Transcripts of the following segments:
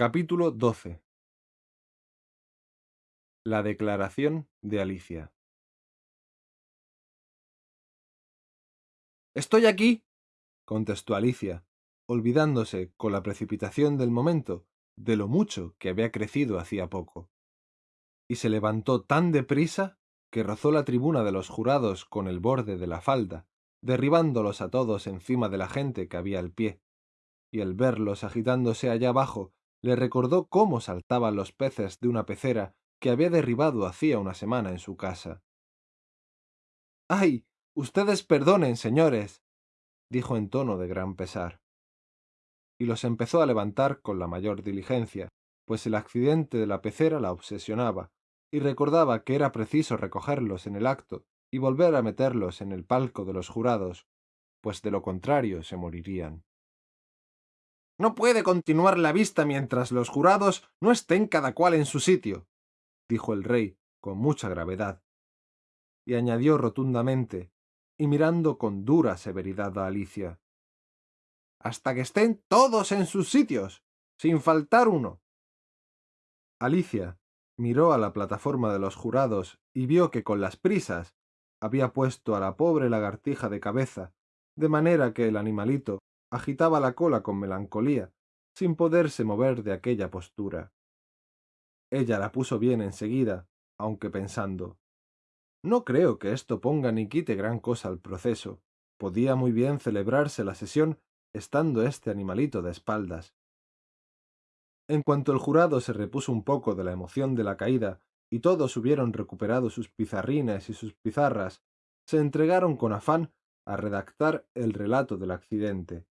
Capítulo 12 La declaración de Alicia Estoy aquí, contestó Alicia, olvidándose, con la precipitación del momento, de lo mucho que había crecido hacía poco. Y se levantó tan deprisa que rozó la tribuna de los jurados con el borde de la falda, derribándolos a todos encima de la gente que había al pie, y al verlos agitándose allá abajo, le recordó cómo saltaban los peces de una pecera que había derribado hacía una semana en su casa. ¡Ay! Ustedes perdonen, señores, dijo en tono de gran pesar. Y los empezó a levantar con la mayor diligencia, pues el accidente de la pecera la obsesionaba, y recordaba que era preciso recogerlos en el acto y volver a meterlos en el palco de los jurados, pues de lo contrario se morirían. No puede continuar la vista mientras los jurados no estén cada cual en su sitio, dijo el rey con mucha gravedad. Y añadió rotundamente, y mirando con dura severidad a Alicia. Hasta que estén todos en sus sitios, sin faltar uno. Alicia miró a la plataforma de los jurados y vio que con las prisas había puesto a la pobre lagartija de cabeza, de manera que el animalito agitaba la cola con melancolía, sin poderse mover de aquella postura. Ella la puso bien enseguida, aunque pensando no creo que esto ponga ni quite gran cosa al proceso. Podía muy bien celebrarse la sesión estando este animalito de espaldas. En cuanto el jurado se repuso un poco de la emoción de la caída y todos hubieron recuperado sus pizarrines y sus pizarras, se entregaron con afán a redactar el relato del accidente.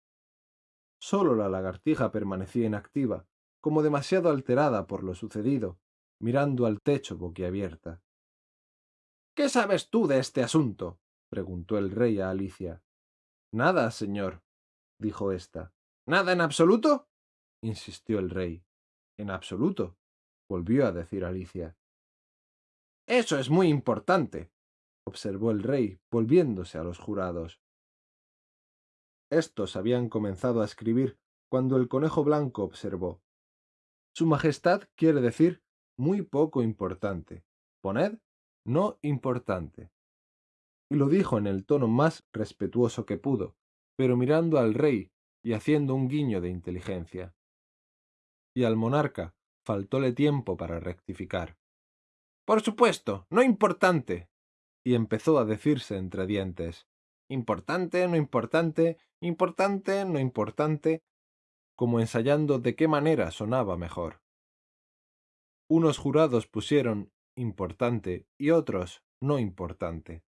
Sólo la lagartija permanecía inactiva, como demasiado alterada por lo sucedido, mirando al techo boquiabierta. ¿Qué sabes tú de este asunto? preguntó el rey a Alicia. Nada, señor, dijo ésta. ¿Nada en absoluto? insistió el rey. En absoluto, volvió a decir Alicia. Eso es muy importante, observó el rey, volviéndose a los jurados. Estos habían comenzado a escribir cuando el conejo blanco observó. Su Majestad quiere decir muy poco importante. Poned no importante. Y lo dijo en el tono más respetuoso que pudo, pero mirando al rey y haciendo un guiño de inteligencia. Y al monarca faltóle tiempo para rectificar. Por supuesto, no importante. Y empezó a decirse entre dientes. Importante, no importante, importante, no importante, como ensayando de qué manera sonaba mejor. Unos jurados pusieron importante y otros no importante.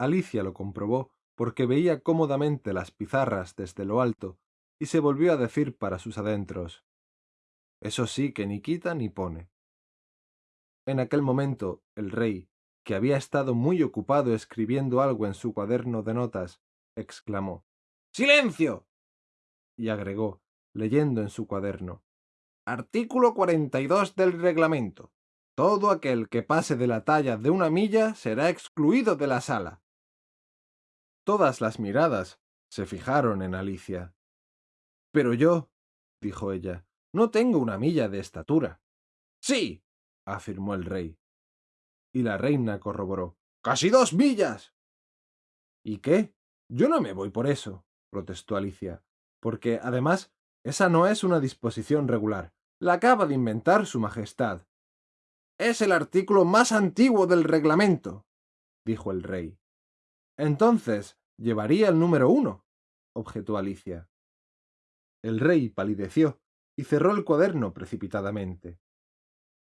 Alicia lo comprobó porque veía cómodamente las pizarras desde lo alto y se volvió a decir para sus adentros Eso sí que ni quita ni pone. En aquel momento el rey, que había estado muy ocupado escribiendo algo en su cuaderno de notas, exclamó ¡Silencio! y agregó, leyendo en su cuaderno Artículo 42 del reglamento. Todo aquel que pase de la talla de una milla será excluido de la sala. Todas las miradas se fijaron en Alicia. Pero yo, dijo ella, no tengo una milla de estatura. Sí, afirmó el rey. Y la reina corroboró. ¡Casi dos millas! ¿Y qué? Yo no me voy por eso, protestó Alicia, porque, además, esa no es una disposición regular. La acaba de inventar Su Majestad. Es el artículo más antiguo del reglamento, dijo el rey. Entonces, llevaría el número uno, objetó Alicia. El rey palideció y cerró el cuaderno precipitadamente.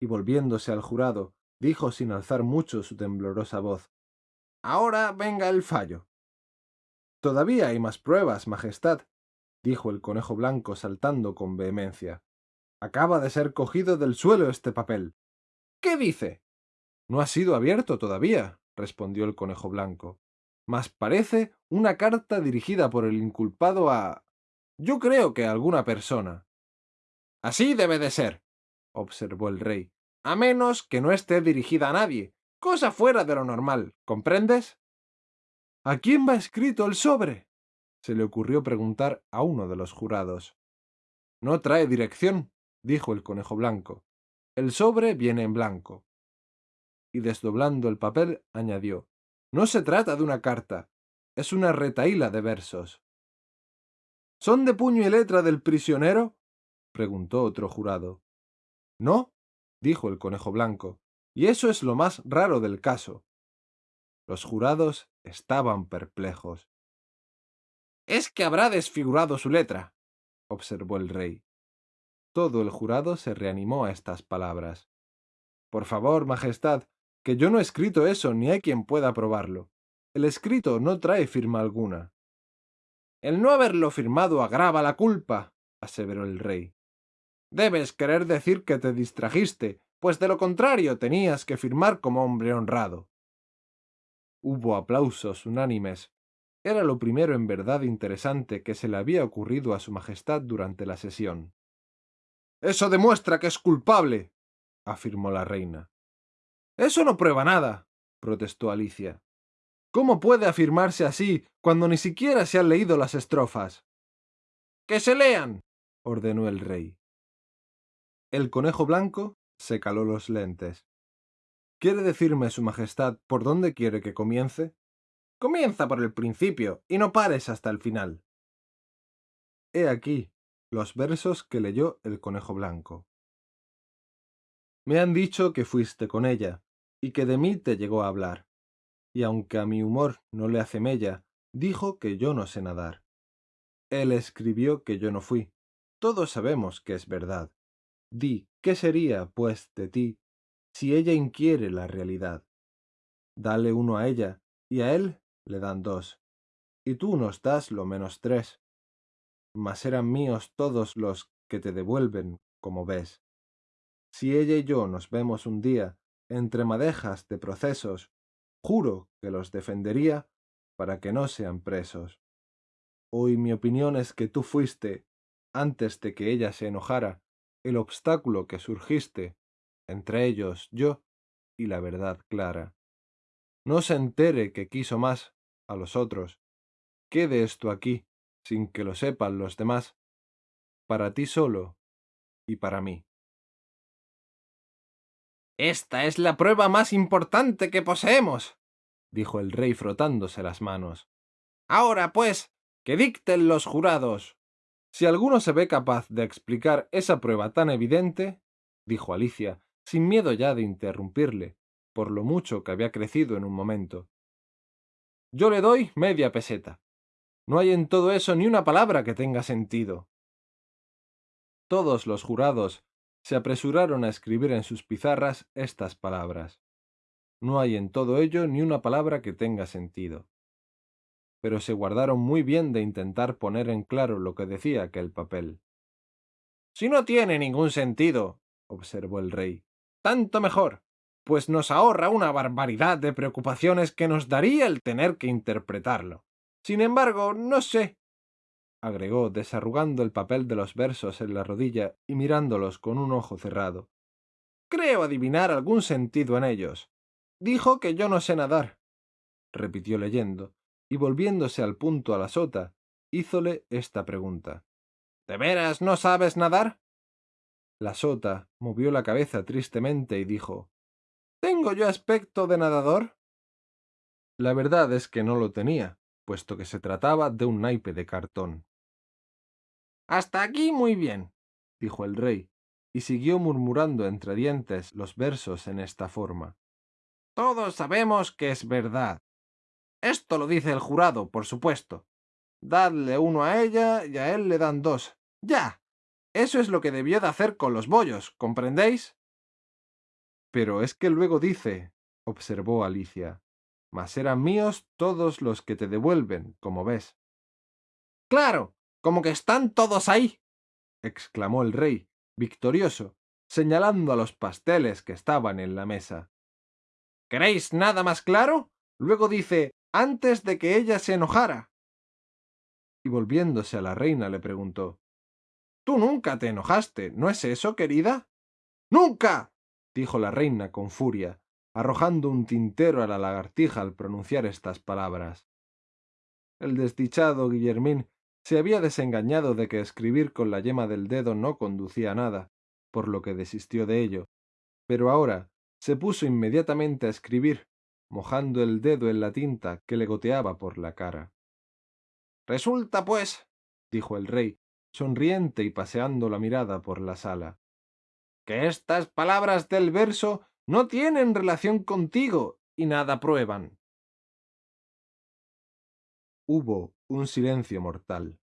Y volviéndose al jurado, dijo sin alzar mucho su temblorosa voz Ahora venga el fallo. Todavía hay más pruebas, Majestad, dijo el conejo blanco saltando con vehemencia. Acaba de ser cogido del suelo este papel. ¿Qué dice? No ha sido abierto todavía, respondió el conejo blanco. Mas parece una carta dirigida por el inculpado a... Yo creo que a alguna persona. Así debe de ser, observó el rey, a menos que no esté dirigida a nadie, cosa fuera de lo normal, ¿comprendes? ¿A quién va escrito el sobre? se le ocurrió preguntar a uno de los jurados. No trae dirección, dijo el conejo blanco. El sobre viene en blanco. Y desdoblando el papel, añadió, No se trata de una carta, es una retaíla de versos. ¿Son de puño y letra del prisionero? preguntó otro jurado. No, dijo el conejo blanco, y eso es lo más raro del caso. Los jurados estaban perplejos. Es que habrá desfigurado su letra, observó el rey. Todo el jurado se reanimó a estas palabras. Por favor, Majestad, que yo no he escrito eso ni hay quien pueda probarlo. El escrito no trae firma alguna. El no haberlo firmado agrava la culpa, aseveró el rey. Debes querer decir que te distrajiste, pues de lo contrario tenías que firmar como hombre honrado. Hubo aplausos unánimes. Era lo primero en verdad interesante que se le había ocurrido a su Majestad durante la sesión. Eso demuestra que es culpable, afirmó la reina. Eso no prueba nada, protestó Alicia. ¿Cómo puede afirmarse así cuando ni siquiera se han leído las estrofas? ¡Que se lean! ordenó el rey. El conejo blanco se caló los lentes. ¿Quiere decirme, Su Majestad, por dónde quiere que comience? Comienza por el principio y no pares hasta el final. He aquí los versos que leyó el conejo blanco. Me han dicho que fuiste con ella, y que de mí te llegó a hablar. Y aunque a mi humor no le hace mella, dijo que yo no sé nadar. Él escribió que yo no fui. Todos sabemos que es verdad. Di, ¿qué sería, pues, de ti, si ella inquiere la realidad? Dale uno a ella, y a él le dan dos, y tú nos das lo menos tres. Mas eran míos todos los que te devuelven, como ves. Si ella y yo nos vemos un día entre madejas de procesos, juro que los defendería para que no sean presos. Hoy mi opinión es que tú fuiste, antes de que ella se enojara, el obstáculo que surgiste, entre ellos yo y la verdad clara. No se entere que quiso más a los otros. Quede esto aquí, sin que lo sepan los demás, para ti solo y para mí. Esta es la prueba más importante que poseemos, dijo el rey frotándose las manos. Ahora, pues, que dicten los jurados. Si alguno se ve capaz de explicar esa prueba tan evidente, dijo Alicia, sin miedo ya de interrumpirle, por lo mucho que había crecido en un momento. Yo le doy media peseta. No hay en todo eso ni una palabra que tenga sentido. Todos los jurados se apresuraron a escribir en sus pizarras estas palabras. No hay en todo ello ni una palabra que tenga sentido pero se guardaron muy bien de intentar poner en claro lo que decía aquel papel. Si no tiene ningún sentido, observó el rey, tanto mejor, pues nos ahorra una barbaridad de preocupaciones que nos daría el tener que interpretarlo. Sin embargo, no sé, agregó, desarrugando el papel de los versos en la rodilla y mirándolos con un ojo cerrado. Creo adivinar algún sentido en ellos. Dijo que yo no sé nadar, repitió leyendo, y volviéndose al punto a la sota, hízole esta pregunta. ¿De veras no sabes nadar? La sota movió la cabeza tristemente y dijo ¿Tengo yo aspecto de nadador? La verdad es que no lo tenía, puesto que se trataba de un naipe de cartón. Hasta aquí muy bien, dijo el rey, y siguió murmurando entre dientes los versos en esta forma. Todos sabemos que es verdad, esto lo dice el jurado, por supuesto. Dadle uno a ella y a él le dan dos. Ya. Eso es lo que debió de hacer con los bollos, ¿comprendéis? Pero es que luego dice, observó Alicia, mas eran míos todos los que te devuelven, como ves. Claro, como que están todos ahí, exclamó el rey, victorioso, señalando a los pasteles que estaban en la mesa. ¿Queréis nada más claro? Luego dice, antes de que ella se enojara. Y volviéndose a la reina le preguntó Tú nunca te enojaste, ¿no es eso, querida? ¡Nunca! dijo la reina con furia, arrojando un tintero a la lagartija al pronunciar estas palabras. El desdichado Guillermín se había desengañado de que escribir con la yema del dedo no conducía a nada, por lo que desistió de ello, pero ahora se puso inmediatamente a escribir, mojando el dedo en la tinta que le goteaba por la cara. Resulta, pues, dijo el rey, sonriente y paseando la mirada por la sala, que estas palabras del verso no tienen relación contigo y nada prueban. Hubo un silencio mortal.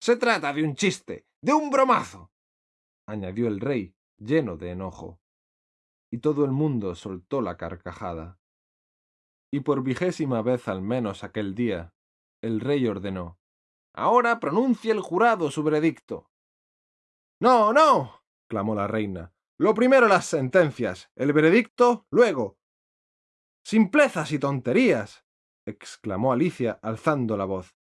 Se trata de un chiste, de un bromazo, añadió el rey, lleno de enojo. Y todo el mundo soltó la carcajada. Y por vigésima vez al menos aquel día, el rey ordenó Ahora pronuncie el jurado su veredicto. No, no, clamó la reina. Lo primero las sentencias, el veredicto luego. Simplezas y tonterías, exclamó Alicia alzando la voz.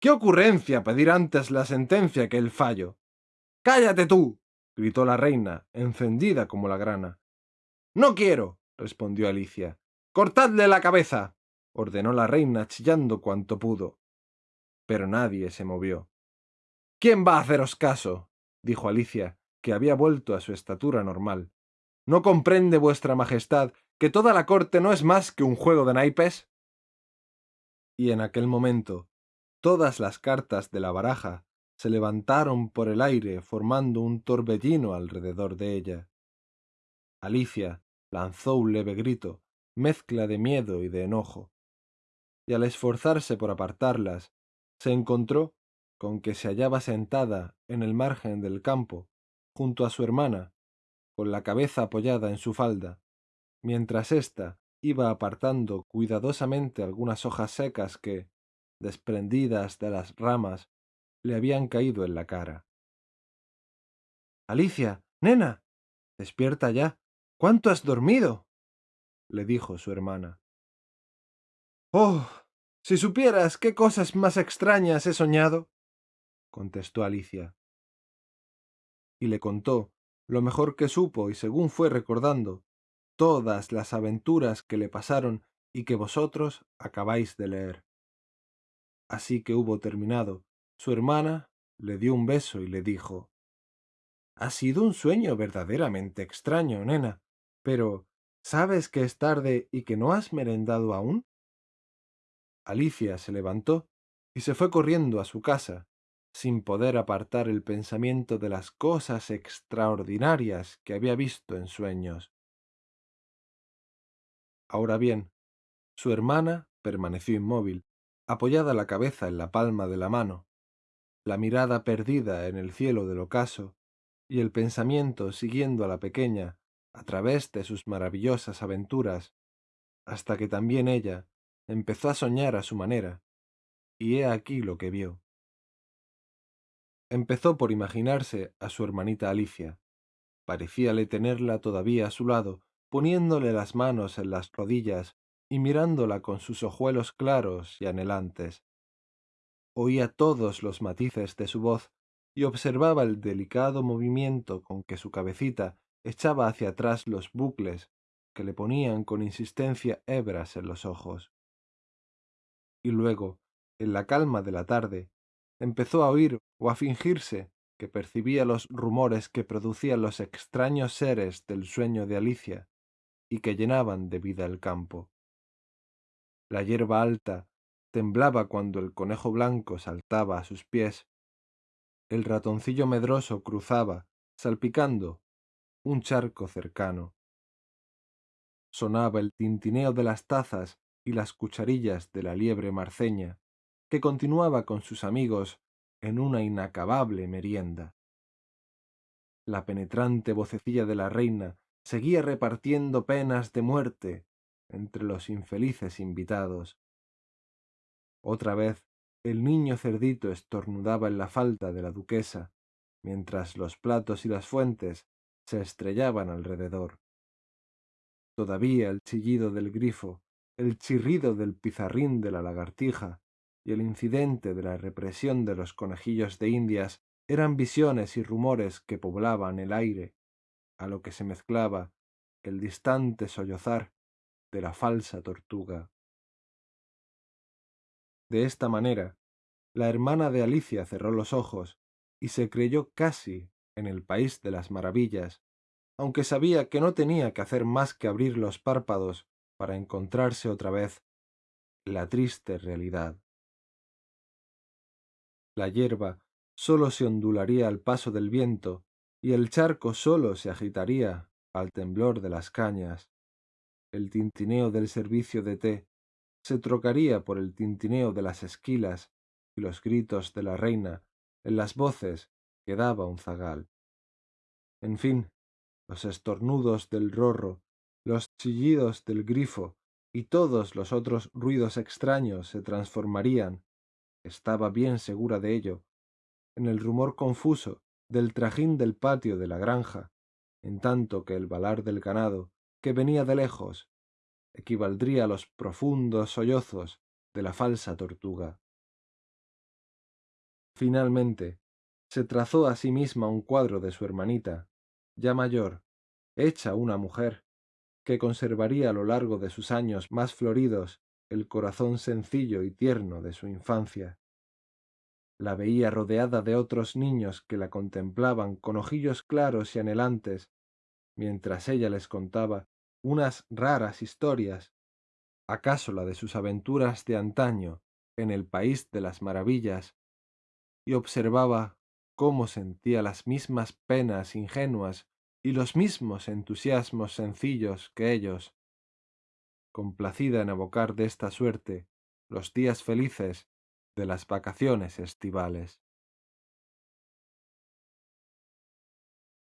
¿Qué ocurrencia pedir antes la sentencia que el fallo? Cállate tú, gritó la reina, encendida como la grana. No quiero, respondió Alicia. Cortadle la cabeza, ordenó la reina chillando cuanto pudo. Pero nadie se movió. ¿Quién va a haceros caso? dijo Alicia, que había vuelto a su estatura normal. ¿No comprende vuestra Majestad que toda la corte no es más que un juego de naipes? Y en aquel momento todas las cartas de la baraja se levantaron por el aire formando un torbellino alrededor de ella. Alicia lanzó un leve grito, mezcla de miedo y de enojo, y al esforzarse por apartarlas, se encontró con que se hallaba sentada en el margen del campo, junto a su hermana, con la cabeza apoyada en su falda, mientras ésta iba apartando cuidadosamente algunas hojas secas que, desprendidas de las ramas, le habían caído en la cara. Alicia, nena, despierta ya. ¿Cuánto has dormido? Le dijo su hermana. Oh, si supieras qué cosas más extrañas he soñado, contestó Alicia. Y le contó, lo mejor que supo y según fue recordando, todas las aventuras que le pasaron y que vosotros acabáis de leer. Así que hubo terminado, su hermana le dio un beso y le dijo Ha sido un sueño verdaderamente extraño, nena, pero ¿sabes que es tarde y que no has merendado aún? Alicia se levantó y se fue corriendo a su casa, sin poder apartar el pensamiento de las cosas extraordinarias que había visto en sueños. Ahora bien, su hermana permaneció inmóvil, apoyada la cabeza en la palma de la mano, la mirada perdida en el cielo del ocaso, y el pensamiento siguiendo a la pequeña a través de sus maravillosas aventuras, hasta que también ella empezó a soñar a su manera, y he aquí lo que vio. Empezó por imaginarse a su hermanita Alicia. Parecíale tenerla todavía a su lado, poniéndole las manos en las rodillas y mirándola con sus ojuelos claros y anhelantes. Oía todos los matices de su voz y observaba el delicado movimiento con que su cabecita echaba hacia atrás los bucles que le ponían con insistencia hebras en los ojos. Y luego, en la calma de la tarde, empezó a oír o a fingirse que percibía los rumores que producían los extraños seres del sueño de Alicia y que llenaban de vida el campo. La hierba alta temblaba cuando el conejo blanco saltaba a sus pies. El ratoncillo medroso cruzaba, salpicando, un charco cercano. Sonaba el tintineo de las tazas y las cucharillas de la liebre marceña, que continuaba con sus amigos en una inacabable merienda. La penetrante vocecilla de la reina seguía repartiendo penas de muerte entre los infelices invitados. Otra vez el niño cerdito estornudaba en la falda de la duquesa, mientras los platos y las fuentes se estrellaban alrededor. Todavía el chillido del grifo, el chirrido del pizarrín de la lagartija y el incidente de la represión de los conejillos de Indias eran visiones y rumores que poblaban el aire, a lo que se mezclaba el distante sollozar de la falsa tortuga. De esta manera, la hermana de Alicia cerró los ojos y se creyó casi en el país de las maravillas, aunque sabía que no tenía que hacer más que abrir los párpados para encontrarse otra vez la triste realidad. La hierba sólo se ondularía al paso del viento y el charco sólo se agitaría al temblor de las cañas. El tintineo del servicio de té se trocaría por el tintineo de las esquilas y los gritos de la reina en las voces que daba un zagal. En fin, los estornudos del rorro, los chillidos del grifo y todos los otros ruidos extraños se transformarían, estaba bien segura de ello, en el rumor confuso del trajín del patio de la granja, en tanto que el balar del ganado, que venía de lejos, equivaldría a los profundos sollozos de la falsa tortuga. Finalmente, se trazó a sí misma un cuadro de su hermanita, ya mayor, hecha una mujer, que conservaría a lo largo de sus años más floridos el corazón sencillo y tierno de su infancia. La veía rodeada de otros niños que la contemplaban con ojillos claros y anhelantes, mientras ella les contaba unas raras historias, acaso la de sus aventuras de antaño en el país de las maravillas, y observaba cómo sentía las mismas penas ingenuas y los mismos entusiasmos sencillos que ellos, complacida en evocar de esta suerte los días felices de las vacaciones estivales.